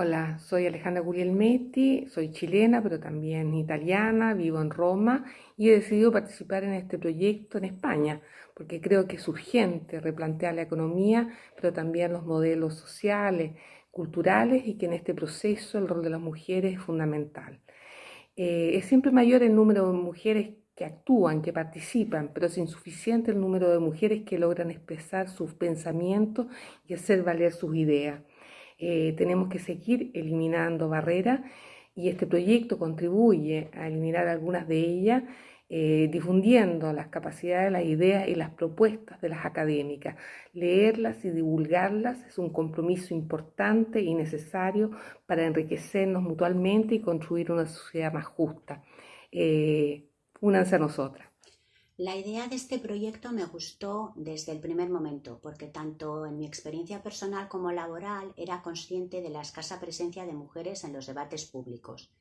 Hola, soy Alejandra Guglielmetti, soy chilena, pero también italiana, vivo en Roma y he decidido participar en este proyecto en España, porque creo que es urgente replantear la economía, pero también los modelos sociales, culturales y que en este proceso el rol de las mujeres es fundamental. Eh, es siempre mayor el número de mujeres que actúan, que participan, pero es insuficiente el número de mujeres que logran expresar sus pensamientos y hacer valer sus ideas. Eh, tenemos que seguir eliminando barreras y este proyecto contribuye a eliminar algunas de ellas, eh, difundiendo las capacidades, las ideas y las propuestas de las académicas. Leerlas y divulgarlas es un compromiso importante y necesario para enriquecernos mutuamente y construir una sociedad más justa. Eh, únanse a nosotras. La idea de este proyecto me gustó desde el primer momento, porque tanto en mi experiencia personal como laboral era consciente de la escasa presencia de mujeres en los debates públicos.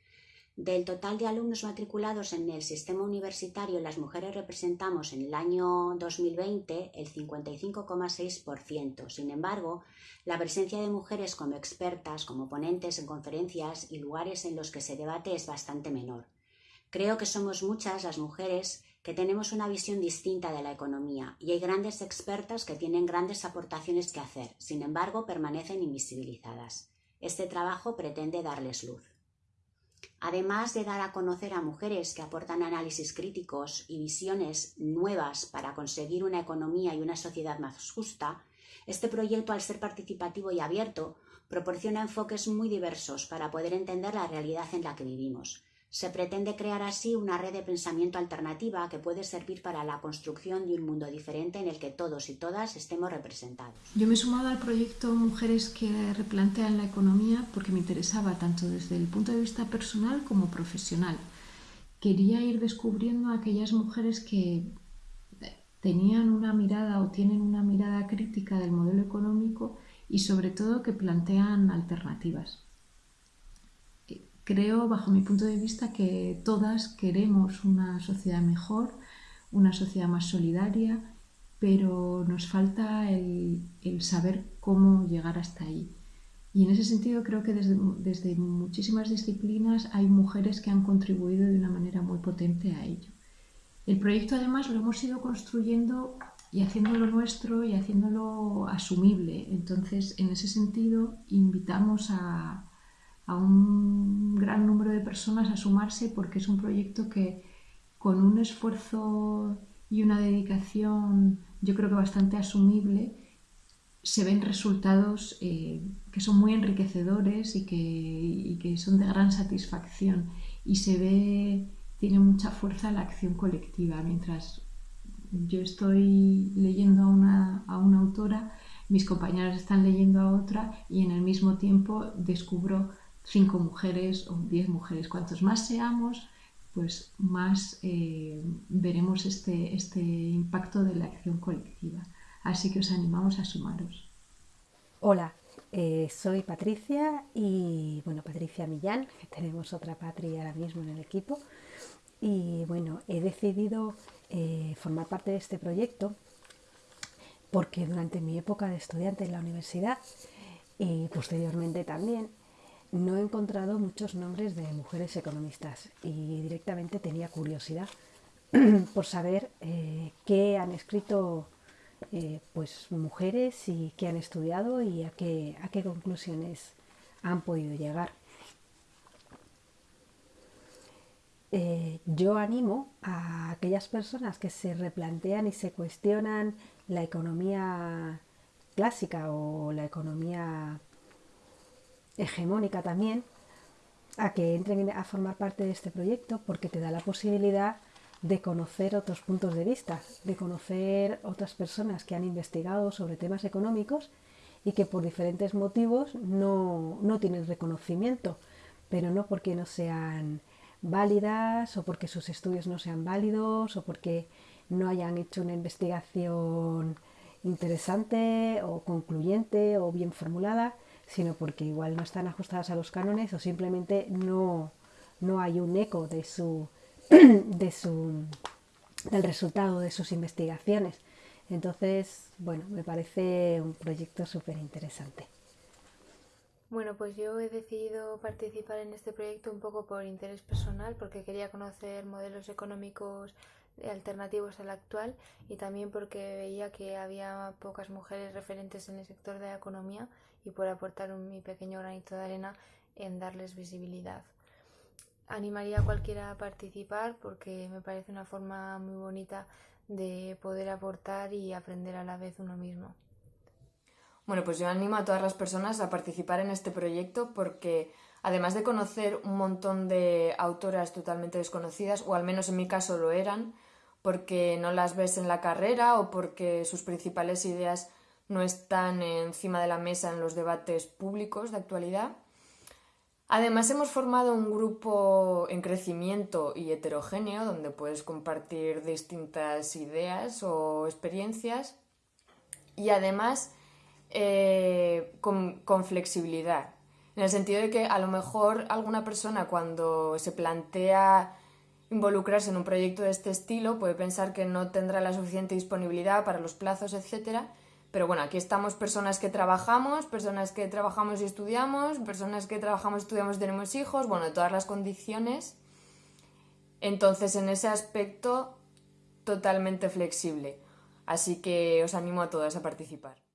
Del total de alumnos matriculados en el sistema universitario, las mujeres representamos en el año 2020 el 55,6%. Sin embargo, la presencia de mujeres como expertas, como ponentes en conferencias y lugares en los que se debate es bastante menor. Creo que somos muchas las mujeres que tenemos una visión distinta de la economía y hay grandes expertas que tienen grandes aportaciones que hacer, sin embargo permanecen invisibilizadas. Este trabajo pretende darles luz. Además de dar a conocer a mujeres que aportan análisis críticos y visiones nuevas para conseguir una economía y una sociedad más justa, este proyecto, al ser participativo y abierto, proporciona enfoques muy diversos para poder entender la realidad en la que vivimos, se pretende crear así una red de pensamiento alternativa que puede servir para la construcción de un mundo diferente en el que todos y todas estemos representados. Yo me he sumado al proyecto Mujeres que replantean la economía porque me interesaba tanto desde el punto de vista personal como profesional. Quería ir descubriendo a aquellas mujeres que tenían una mirada o tienen una mirada crítica del modelo económico y sobre todo que plantean alternativas. Creo, bajo mi punto de vista, que todas queremos una sociedad mejor, una sociedad más solidaria, pero nos falta el, saber cómo llegar hasta ahí. Y en ese sentido creo que desde, desde, muchísimas disciplinas hay mujeres que han contribuido de una manera muy potente a ello. El proyecto además lo hemos ido construyendo y haciéndolo nuestro y haciéndolo asumible. Entonces, en ese sentido, invitamos a, a un gran número de personas a sumarse porque es un proyecto que con un esfuerzo y una dedicación yo creo que bastante asumible se ven resultados eh, que son muy enriquecedores y que, que, son de gran satisfacción y se ve, tiene mucha fuerza la acción colectiva. Mientras yo estoy leyendo a una, a una autora, mis compañeras están leyendo a otra y en el mismo tiempo descubro cinco mujeres o diez mujeres. Cuantos más seamos, pues más eh, veremos este, este impacto de la acción colectiva. Así que os animamos a sumaros. Hola, eh, soy Patricia y bueno, Patricia Millán, tenemos otra Patria ahora mismo en el equipo. Y bueno, he decidido eh, formar parte de este proyecto porque durante mi época de estudiante en la universidad y posteriormente también no he encontrado muchos nombres de mujeres economistas y directamente tenía curiosidad por saber eh, qué han escrito eh, pues mujeres y qué han estudiado y a qué, a qué conclusiones han podido llegar. Eh, yo animo a aquellas personas que se replantean y se cuestionan la economía clásica o la economía hegemónica también, a que entren a formar parte de este proyecto porque te da la posibilidad de conocer otros puntos de vista, de conocer otras personas que han investigado sobre temas económicos y que por diferentes motivos no, no tienen reconocimiento, pero no porque no sean válidas o porque sus estudios no sean válidos o porque no hayan hecho una investigación interesante o concluyente o bien formulada, sino porque igual no están ajustadas a los cánones o simplemente no, no hay un eco de su, de su, del resultado de sus investigaciones. Entonces, bueno, me parece un proyecto súper interesante. Bueno, pues yo he decidido participar en este proyecto un poco por interés personal, porque quería conocer modelos económicos alternativos al actual y también porque veía que había pocas mujeres referentes en el sector de la economía y por aportar un, mi pequeño granito de arena en darles visibilidad. Animaría a cualquiera a participar porque me parece una forma muy bonita de poder aportar y aprender a la vez uno mismo. Bueno, pues yo animo a todas las personas a participar en este proyecto porque además de conocer un montón de autoras totalmente desconocidas, o al menos en mi caso lo eran, porque no las ves en la carrera o porque sus principales ideas no están encima de la mesa en los debates públicos de actualidad. Además hemos formado un grupo en crecimiento y heterogéneo donde puedes compartir distintas ideas o experiencias y además eh, con, con, flexibilidad. En el sentido de que a lo mejor alguna persona cuando se plantea involucrarse en un proyecto de este estilo puede pensar que no tendrá la suficiente disponibilidad para los plazos, etcétera. Pero bueno, aquí estamos personas que trabajamos, personas que trabajamos y estudiamos, personas que trabajamos, estudiamos y tenemos hijos, bueno, todas las condiciones. Entonces, en ese aspecto, totalmente flexible. Así que os animo a todas a participar.